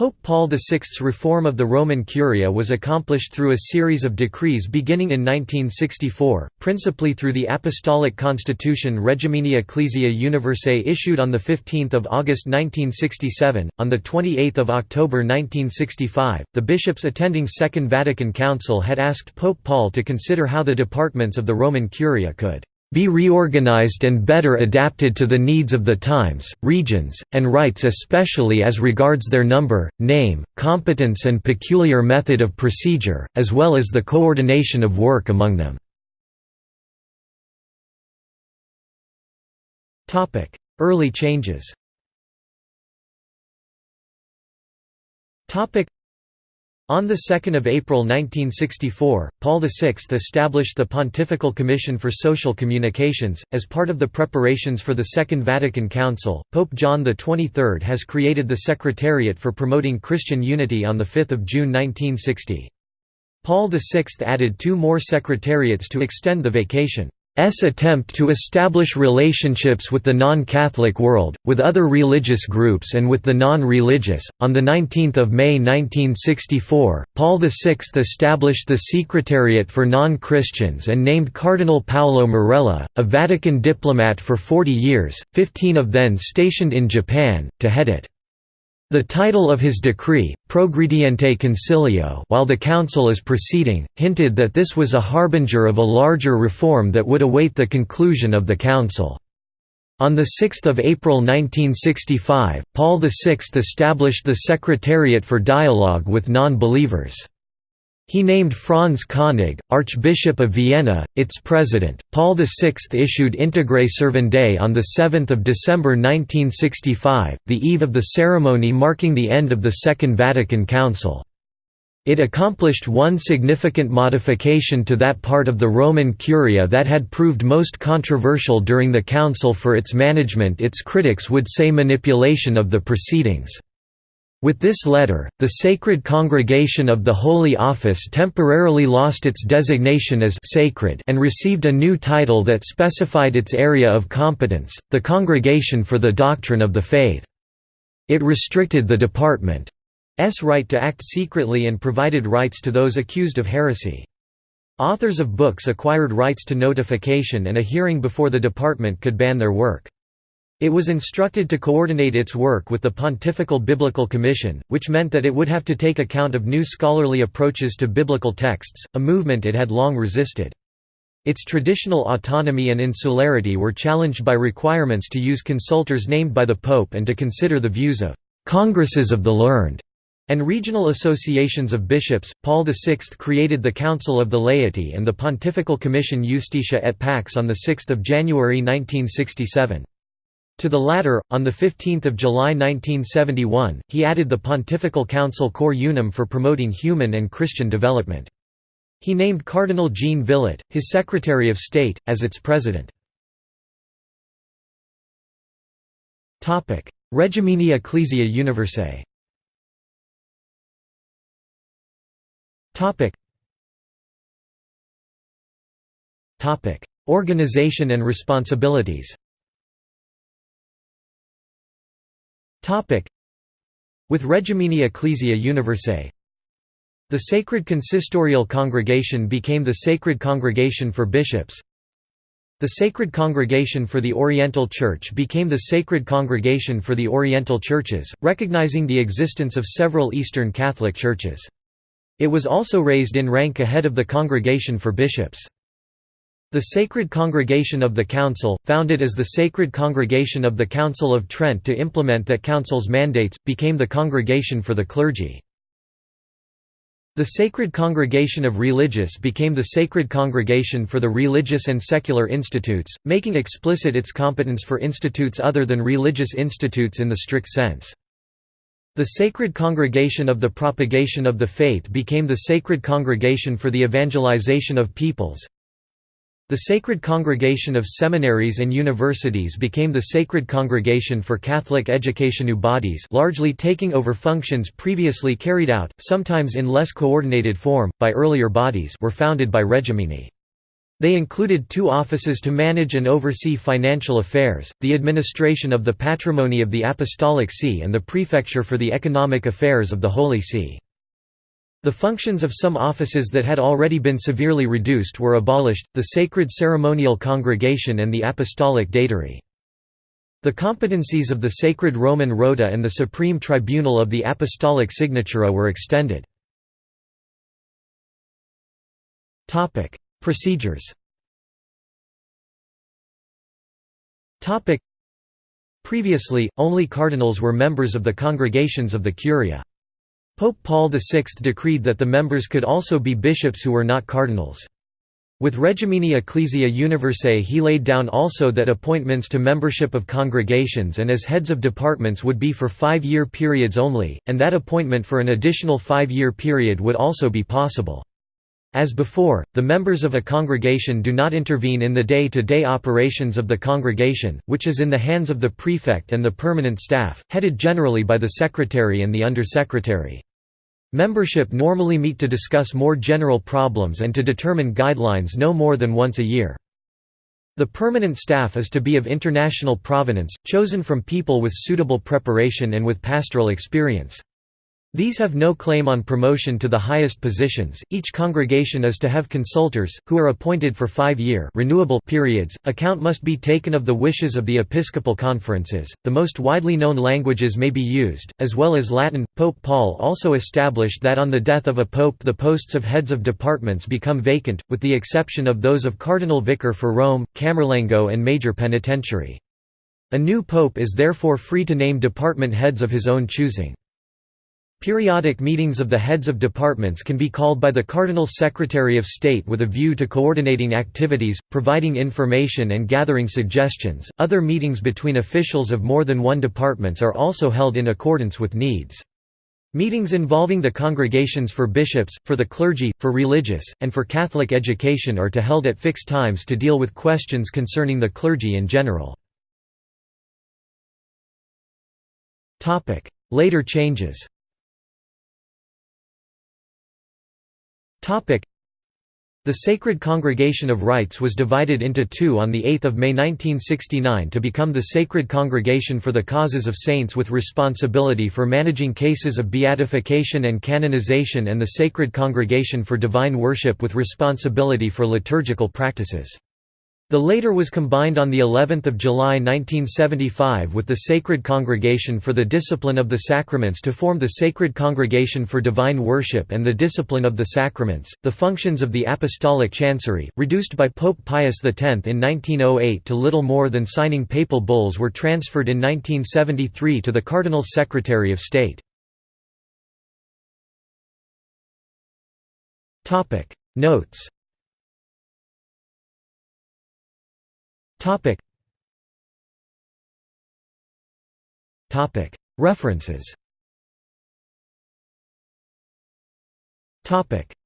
Pope Paul VI's reform of the Roman Curia was accomplished through a series of decrees beginning in 1964, principally through the Apostolic Constitution Regimini Ecclesiae Universae issued on 15 August 1967. On 28 October 1965, the bishops attending Second Vatican Council had asked Pope Paul to consider how the departments of the Roman Curia could be reorganized and better adapted to the needs of the times, regions, and rites especially as regards their number, name, competence and peculiar method of procedure, as well as the coordination of work among them. Early changes on 2 April 1964, Paul VI established the Pontifical Commission for Social Communications. As part of the preparations for the Second Vatican Council, Pope John XXIII has created the Secretariat for Promoting Christian Unity on 5 June 1960. Paul VI added two more secretariats to extend the Vatican. S attempt to establish relationships with the non-Catholic world, with other religious groups and with the non-religious. On the 19th of May 1964, Paul VI established the Secretariat for Non-Christians and named Cardinal Paolo Marella, a Vatican diplomat for 40 years, 15 of them stationed in Japan, to head it. The title of his decree, Progrediente Concilio while the council is proceeding, hinted that this was a harbinger of a larger reform that would await the conclusion of the council. On 6 April 1965, Paul VI established the Secretariat for Dialogue with Non-Believers. He named Franz Koenig, Archbishop of Vienna, its president. Paul VI issued Integre Servandae on 7 December 1965, the eve of the ceremony marking the end of the Second Vatican Council. It accomplished one significant modification to that part of the Roman Curia that had proved most controversial during the Council for its management its critics would say manipulation of the proceedings. With this letter, the Sacred Congregation of the Holy Office temporarily lost its designation as sacred and received a new title that specified its area of competence, the Congregation for the Doctrine of the Faith. It restricted the department's right to act secretly and provided rights to those accused of heresy. Authors of books acquired rights to notification and a hearing before the department could ban their work. It was instructed to coordinate its work with the Pontifical Biblical Commission, which meant that it would have to take account of new scholarly approaches to biblical texts, a movement it had long resisted. Its traditional autonomy and insularity were challenged by requirements to use consultors named by the Pope and to consider the views of «congresses of the learned» and regional associations of bishops. Paul VI created the Council of the Laity and the Pontifical Commission Justitia et Pax on 6 January 1967. To the latter, on 15 July 1971, he added the Pontifical Council Cor Unum for promoting human and Christian development. He named Cardinal Jean Villot, his Secretary of State, as its president. Regimini Ecclesiae Universae. Organization and responsibilities With Regimini Ecclesiae Universae The Sacred Consistorial Congregation became the Sacred Congregation for Bishops The Sacred Congregation for the Oriental Church became the Sacred Congregation for the Oriental Churches, recognizing the existence of several Eastern Catholic churches. It was also raised in rank ahead of the Congregation for Bishops. The Sacred Congregation of the Council, founded as the Sacred Congregation of the Council of Trent to implement that council's mandates, became the Congregation for the Clergy. The Sacred Congregation of Religious became the Sacred Congregation for the Religious and Secular Institutes, making explicit its competence for institutes other than religious institutes in the strict sense. The Sacred Congregation of the Propagation of the Faith became the Sacred Congregation for the Evangelization of Peoples. The Sacred Congregation of Seminaries and Universities became the Sacred Congregation for Catholic Educationu bodies largely taking over functions previously carried out, sometimes in less coordinated form, by earlier bodies were founded by Regimini. They included two offices to manage and oversee financial affairs, the administration of the patrimony of the Apostolic See and the prefecture for the economic affairs of the Holy See. The functions of some offices that had already been severely reduced were abolished, the Sacred Ceremonial Congregation and the Apostolic Datary. The competencies of the Sacred Roman Rota and the Supreme Tribunal of the Apostolic Signatura were extended. Procedures Previously, only cardinals were members of the congregations of the Curia. Pope Paul VI decreed that the members could also be bishops who were not cardinals. With Regimini Ecclesiae Universae he laid down also that appointments to membership of congregations and as heads of departments would be for five-year periods only, and that appointment for an additional five-year period would also be possible. As before, the members of a congregation do not intervene in the day-to-day -day operations of the congregation, which is in the hands of the prefect and the permanent staff, headed generally by the secretary and the undersecretary. Membership normally meet to discuss more general problems and to determine guidelines no more than once a year. The permanent staff is to be of international provenance, chosen from people with suitable preparation and with pastoral experience. These have no claim on promotion to the highest positions. Each congregation is to have consultors, who are appointed for five-year renewable periods. Account must be taken of the wishes of the episcopal conferences. The most widely known languages may be used, as well as Latin. Pope Paul also established that on the death of a pope, the posts of heads of departments become vacant, with the exception of those of cardinal vicar for Rome, Camerlengo, and major penitentiary. A new pope is therefore free to name department heads of his own choosing. Periodic meetings of the heads of departments can be called by the Cardinal Secretary of State with a view to coordinating activities, providing information and gathering suggestions. Other meetings between officials of more than one departments are also held in accordance with needs. Meetings involving the congregations for bishops, for the clergy, for religious, and for Catholic education are to held at fixed times to deal with questions concerning the clergy in general. Later changes The Sacred Congregation of Rites was divided into two on 8 May 1969 to become the Sacred Congregation for the Causes of Saints with responsibility for managing cases of beatification and canonization and the Sacred Congregation for Divine Worship with responsibility for liturgical practices. The later was combined on the 11th of July 1975 with the Sacred Congregation for the Discipline of the Sacraments to form the Sacred Congregation for Divine Worship and the Discipline of the Sacraments. The functions of the Apostolic Chancery, reduced by Pope Pius X in 1908 to little more than signing papal bulls, were transferred in 1973 to the Cardinal Secretary of State. Topic Notes Topic. Topic. References. Topic.